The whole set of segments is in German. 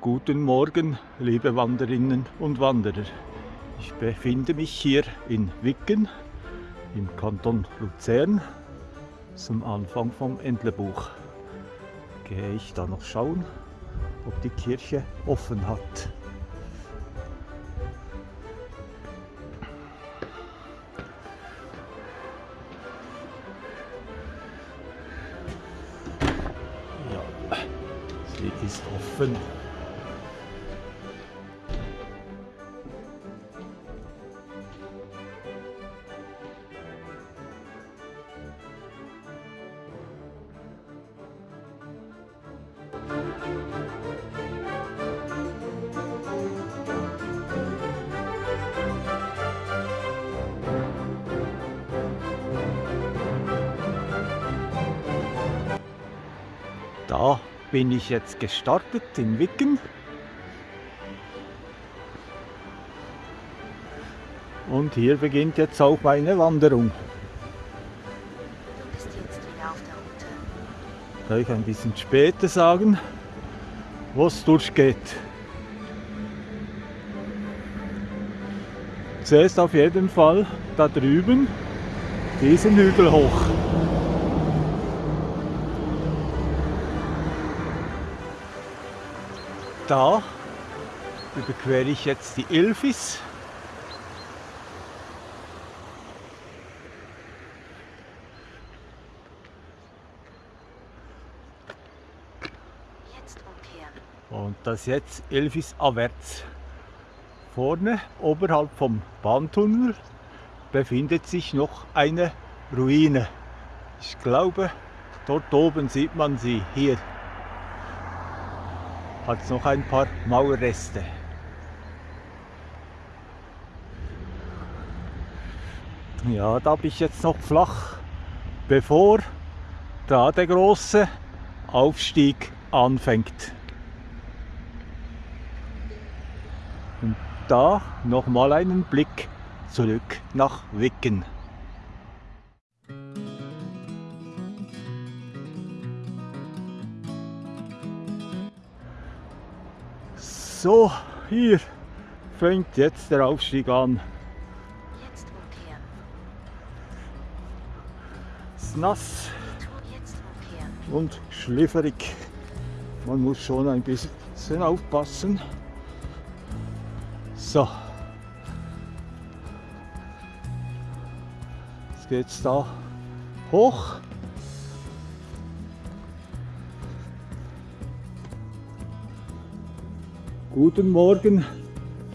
Guten Morgen, liebe Wanderinnen und Wanderer. Ich befinde mich hier in Wicken im Kanton Luzern zum Anfang vom Entlebuch. Gehe ich da noch schauen, ob die Kirche offen hat. Ja, sie ist offen. Bin ich jetzt gestartet in Wicken. Und hier beginnt jetzt auch meine Wanderung. Du bist jetzt wieder auf der Route. Soll ich ein bisschen später sagen, wo es durchgeht. Zuerst auf jeden Fall da drüben diesen Hügel hoch. Da überquere ich jetzt die Ilfis. Und das jetzt Elfis abwärts. Vorne, oberhalb vom Bahntunnel, befindet sich noch eine Ruine. Ich glaube, dort oben sieht man sie. Hier hat es noch ein paar Mauerreste. Ja, da bin ich jetzt noch flach, bevor da der große Aufstieg anfängt. Und da nochmal einen Blick zurück nach Wicken. So, hier fängt jetzt der Aufstieg an. Jetzt umkehren. Es ist nass und schlifferig. Man muss schon ein bisschen aufpassen. So. Jetzt geht's da hoch. Guten Morgen,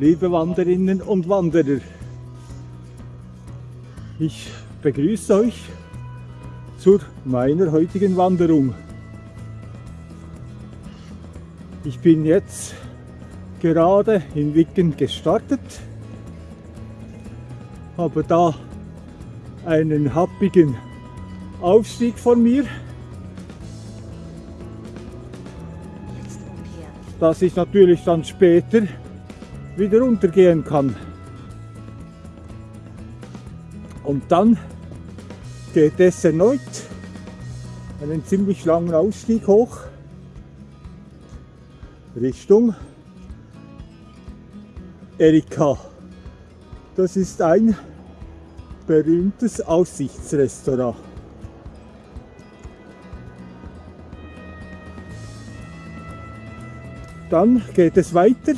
liebe Wanderinnen und Wanderer. Ich begrüße euch zu meiner heutigen Wanderung. Ich bin jetzt gerade in Wicken gestartet, habe da einen happigen Aufstieg vor mir, dass ich natürlich dann später wieder runtergehen kann. Und dann geht es erneut einen ziemlich langen Ausstieg hoch Richtung Erika. Das ist ein berühmtes Aussichtsrestaurant. Dann geht es weiter.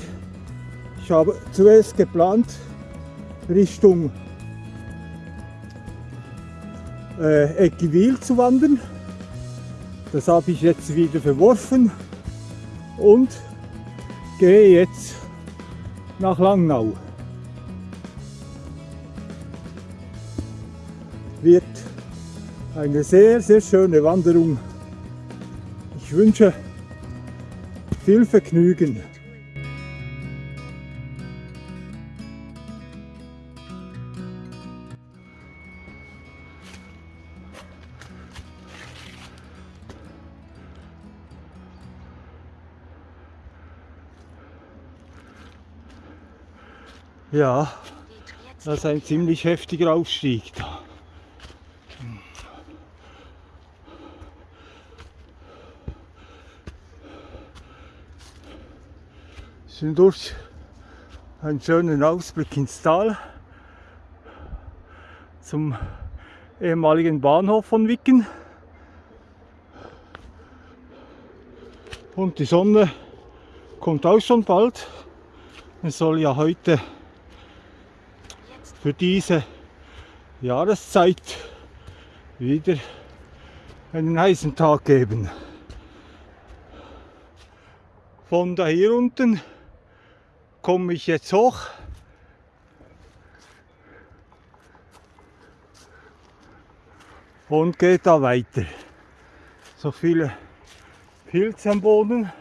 Ich habe zuerst geplant Richtung äh, Eckivil zu wandern. Das habe ich jetzt wieder verworfen und gehe jetzt nach Langnau. Wird eine sehr, sehr schöne Wanderung. Ich wünsche viel Vergnügen! Ja, das ist ein ziemlich heftiger Aufstieg da. Sind durch einen schönen Ausblick ins Tal zum ehemaligen Bahnhof von Wicken. Und die Sonne kommt auch schon bald. Es soll ja heute für diese Jahreszeit wieder einen heißen Tag geben. Von da hier unten komme ich jetzt hoch. Und gehe da weiter. So viele Pilze am Boden.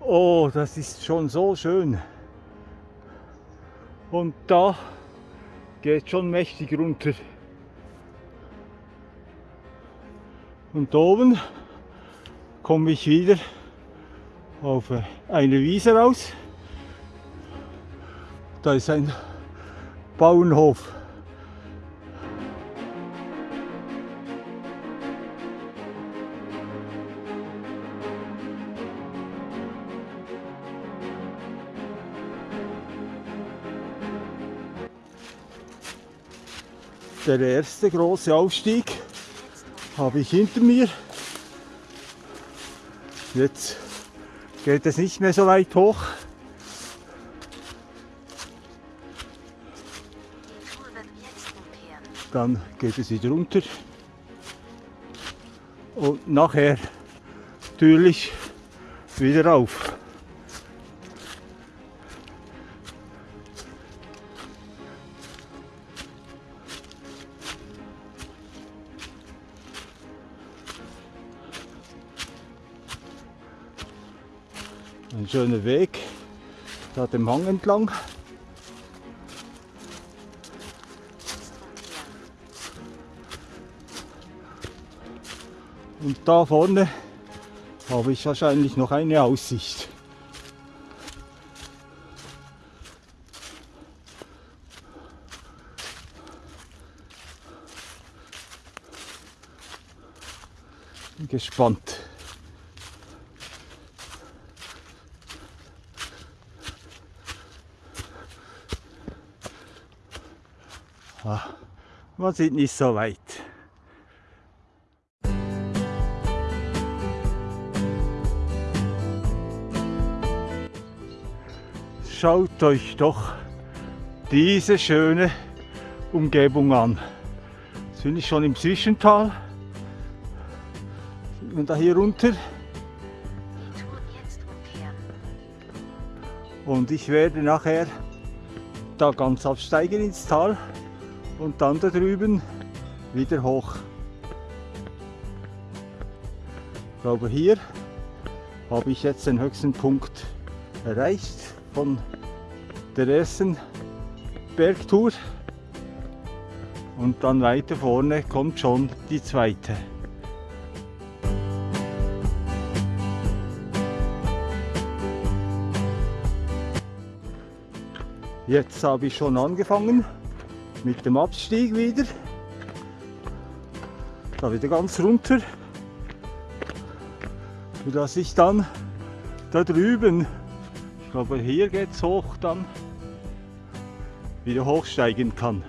Oh, das ist schon so schön. Und da geht schon mächtig runter. Und oben komme ich wieder auf eine Wiese raus. Da ist ein Bauernhof. Der erste große Aufstieg habe ich hinter mir. Jetzt geht es nicht mehr so weit hoch. Dann geht es wieder runter. Und nachher natürlich wieder rauf. Schöner Weg, da dem Hang entlang. Und da vorne habe ich wahrscheinlich noch eine Aussicht. Gespannt. Man sieht nicht so weit. Schaut euch doch diese schöne Umgebung an. Jetzt bin ich schon im Zwischental. Und da hier runter. Und ich werde nachher da ganz absteigen ins Tal und dann da drüben wieder hoch. Ich glaube hier habe ich jetzt den höchsten Punkt erreicht von der ersten Bergtour. Und dann weiter vorne kommt schon die zweite. Jetzt habe ich schon angefangen mit dem Abstieg wieder. Da wieder ganz runter. Sodass ich dann da drüben, ich glaube hier geht es hoch dann, wieder hochsteigen kann.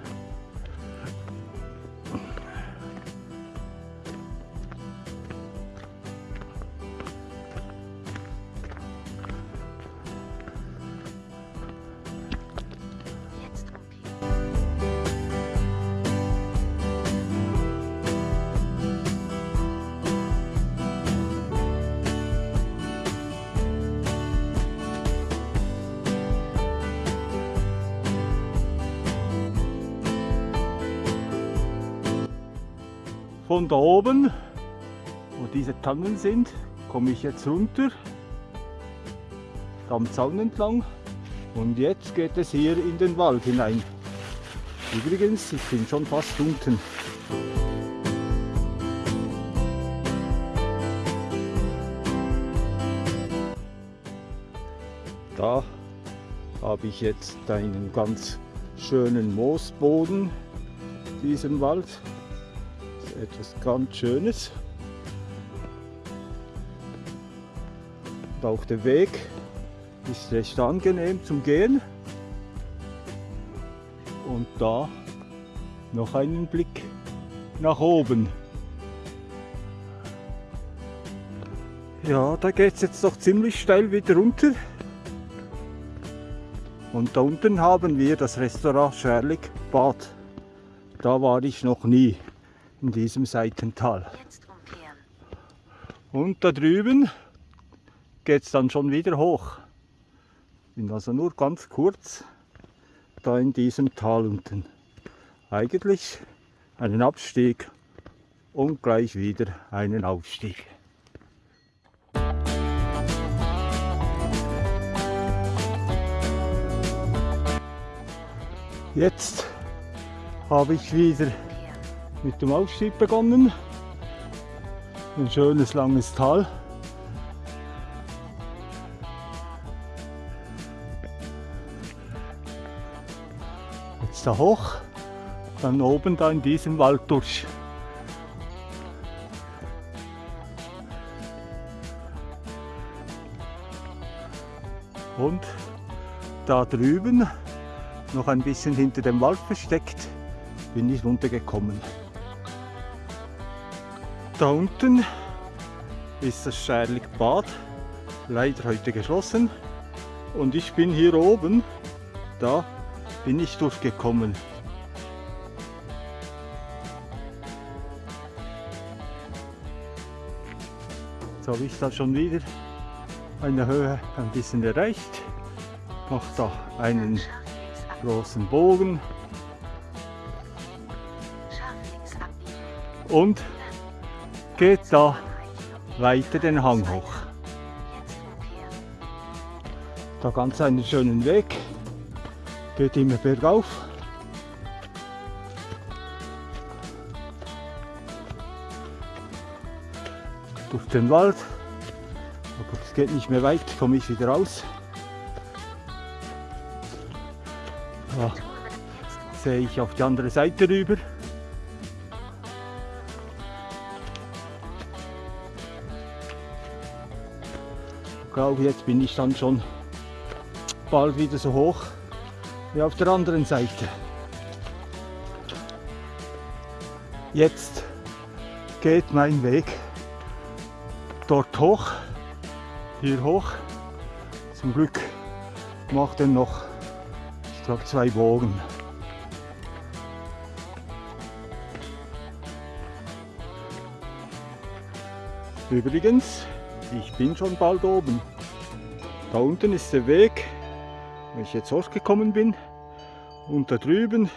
Von da oben, wo diese Tannen sind, komme ich jetzt runter, am Zaun entlang Und jetzt geht es hier in den Wald hinein. Übrigens, ich bin schon fast unten. Da habe ich jetzt einen ganz schönen Moosboden, diesen Wald. Etwas ganz Schönes. Und auch der Weg ist recht angenehm zum Gehen. Und da noch einen Blick nach oben. Ja, da geht es jetzt doch ziemlich steil wieder runter. Und da unten haben wir das Restaurant Scherlig Bad. Da war ich noch nie in diesem Seitental. Und da drüben geht es dann schon wieder hoch. Bin also nur ganz kurz da in diesem Tal unten. Eigentlich einen Abstieg und gleich wieder einen Aufstieg. Jetzt habe ich wieder. Mit dem Aufstieg begonnen. Ein schönes langes Tal. Jetzt da hoch, dann oben da in diesem Wald durch. Und da drüben, noch ein bisschen hinter dem Wald versteckt, bin ich runtergekommen. Da unten ist das Scherlig Bad, leider heute geschlossen. Und ich bin hier oben, da bin ich durchgekommen. Jetzt habe ich da schon wieder eine Höhe ein bisschen erreicht. Mache da einen großen Bogen und geht da weiter den Hang hoch. Da ganz einen schönen Weg. Geht immer bergauf. Durch den Wald. Aber es geht nicht mehr weit, komme ich wieder raus. Da. Jetzt sehe ich auf die andere Seite rüber. Glaube, jetzt bin ich dann schon bald wieder so hoch wie auf der anderen Seite. Jetzt geht mein Weg dort hoch, hier hoch. Zum Glück macht er noch, ich glaube, zwei Bogen. Übrigens, ich bin schon bald oben. Da unten ist der Weg, wo ich jetzt hochgekommen bin. Und da drüben,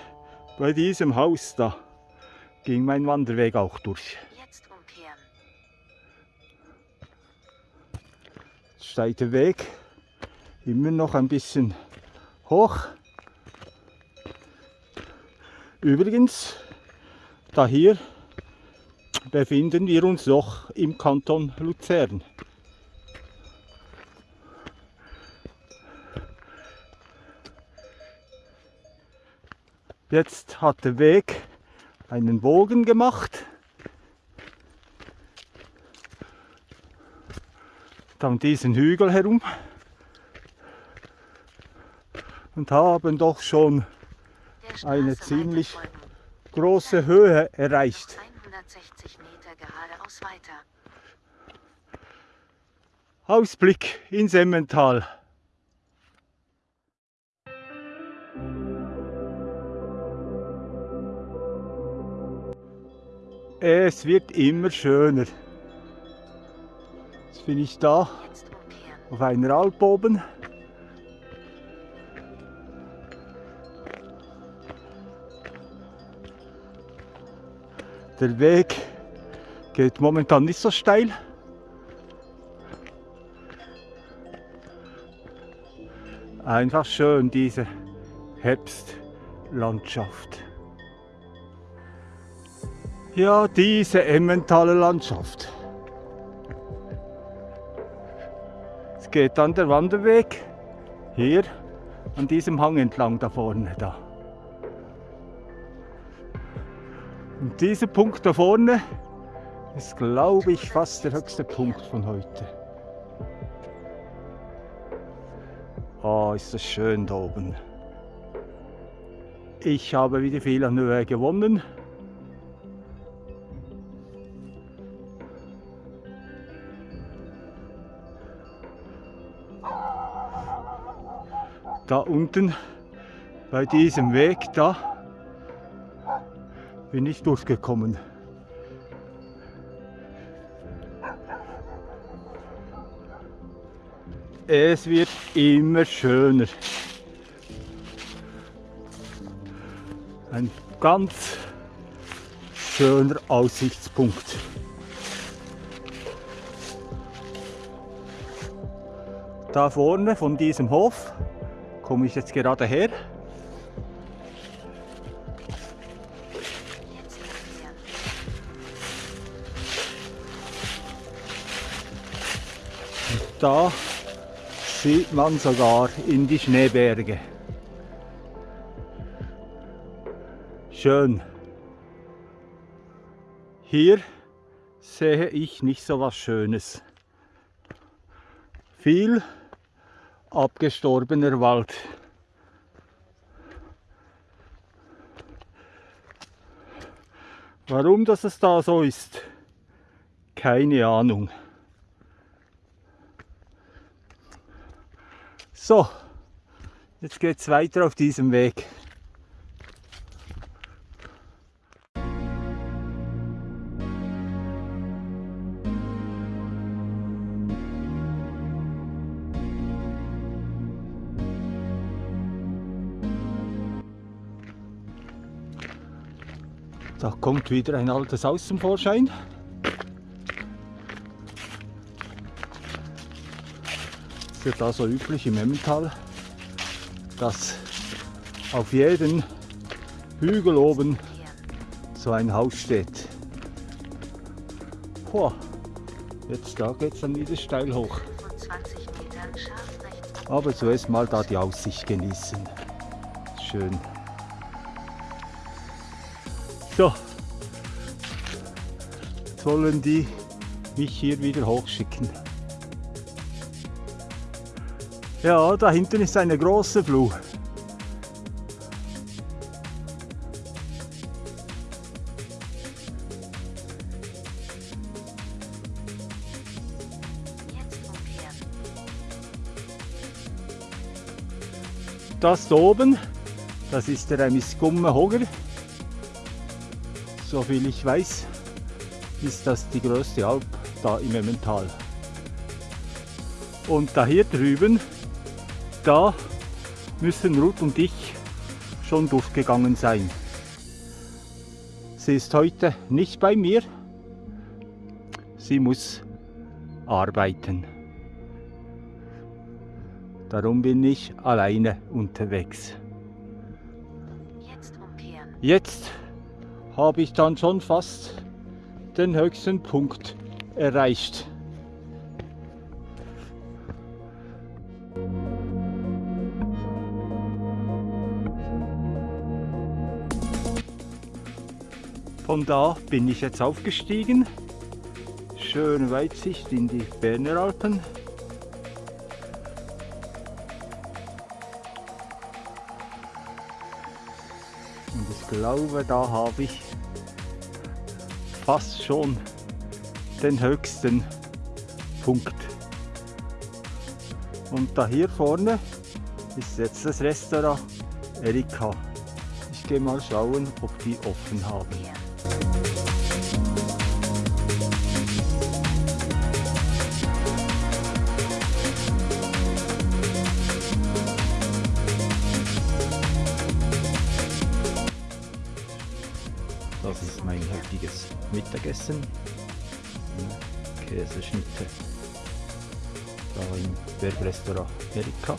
bei diesem Haus da, ging mein Wanderweg auch durch. Jetzt umkehren. Steiler Weg, immer noch ein bisschen hoch. Übrigens, da hier befinden wir uns noch im Kanton Luzern. Jetzt hat der Weg einen Bogen gemacht. Dann diesen Hügel herum und haben doch schon Eine ziemlich- große Höhe erreicht. 160 Meter geradeaus weiter. Ausblick ins Emmental. Es wird immer schöner. Jetzt bin ich da auf einer Alp oben. Der Weg geht momentan nicht so steil. Einfach schön, diese Herbstlandschaft. Ja, diese Emmentaler Landschaft. Es geht dann der Wanderweg hier an diesem Hang entlang da vorne da. Und dieser Punkt da vorne ist, glaube ich, fast der höchste Punkt von heute. Oh, ist das schön da oben. Ich habe wieder viel an Höhe gewonnen. Da unten bei diesem Weg da bin ich durchgekommen. Es wird immer schöner. Ein ganz schöner Aussichtspunkt. Da vorne von diesem Hof komme ich jetzt gerade her. Da sieht man sogar in die Schneeberge. Schön. Hier sehe ich nicht so was Schönes. Viel abgestorbener Wald. Warum das es da so ist, keine Ahnung. So, jetzt geht es weiter auf diesem Weg. Da kommt wieder ein altes Haus zum Vorschein. ist ja da so üblich im Emmental, dass auf jedem Hügel oben so ein Haus steht. Boah, jetzt da geht es dann wieder steil hoch. 25 Metern scharf rechts. Aber zuerst mal da die Aussicht genießen. Schön. So. Jetzt wollen die mich hier wieder hochschicken. Ja, da hinten ist eine große Flur. Das da oben, das ist der Amiskumme Hoger. Soviel ich weiß, ist das die größte Alp da im Emmental. Und da hier drüben, da müssen Ruth und ich schon durchgegangen sein. Sie ist heute nicht bei mir. Sie muss arbeiten. Darum bin ich alleine unterwegs. Jetzt umkehren. Jetzt habe ich dann schon fast den höchsten Punkt erreicht. Von da bin ich jetzt aufgestiegen. Schöne Weitsicht in die Berner Alpen. Und ich glaube, da habe ich fast schon den höchsten Punkt. Und da hier vorne ist jetzt das Restaurant Erika. Ich gehe mal schauen, ob die offen haben. Das ist mein heutiges Mittagessen. Käseschnitte. Da im Bergrestaurant Erika.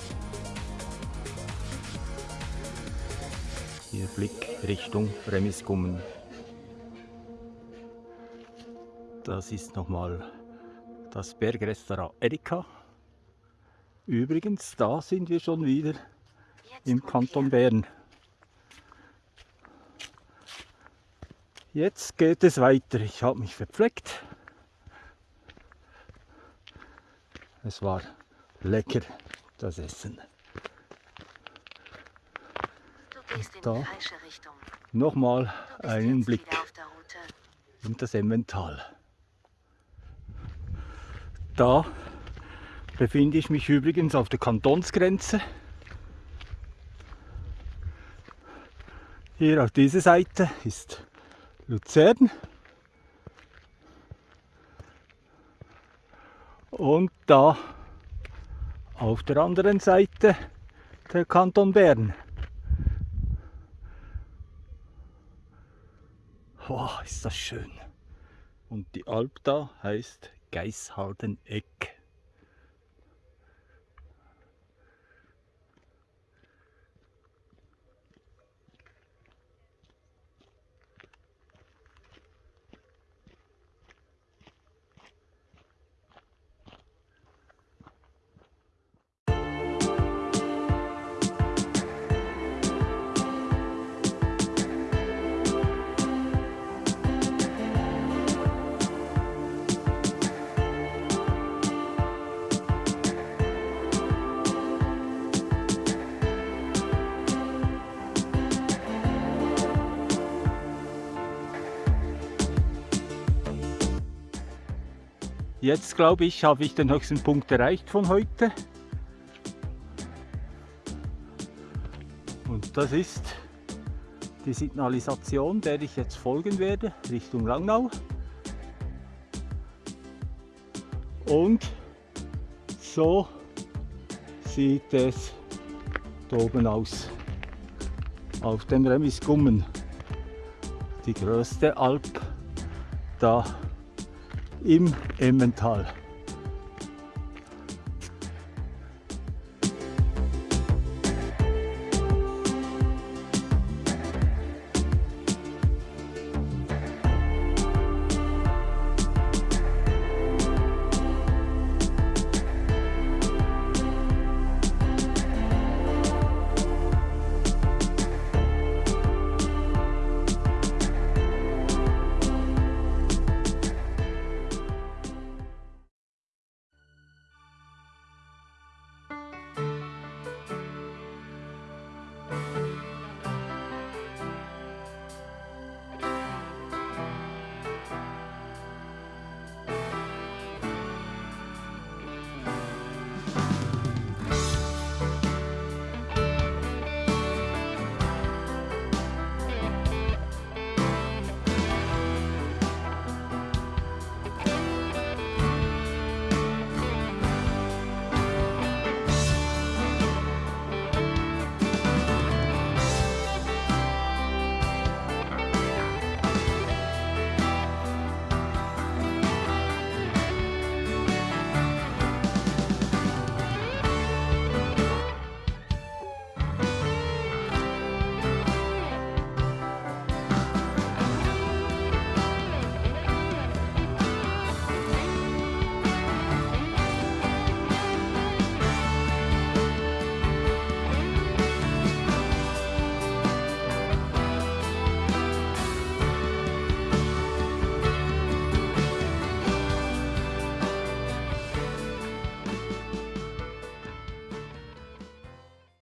Ihr Blick Richtung Remisgummen. Das ist nochmal das Bergrestaurant Erika. Übrigens, da sind wir schon wieder im Kanton Bern. Jetzt geht es weiter. Ich habe mich verpflegt. Es war lecker, das Essen. Du gehst in Da. die falsche Richtung. Nochmal einen Blick in das Emmental. Da befinde ich mich übrigens auf der Kantonsgrenze. Hier auf dieser Seite ist Luzern. Und da auf der anderen Seite der Kanton Bern. Wow, ist das schön. Und die Alp da heißt Geisharden-Eck. Jetzt glaube ich, habe ich den höchsten Punkt erreicht von heute. Und das ist die Signalisation, der ich jetzt folgen werde, Richtung Langnau. Und so sieht es oben aus. Auf dem Remisgummen. Die größte Alp da im Emmental.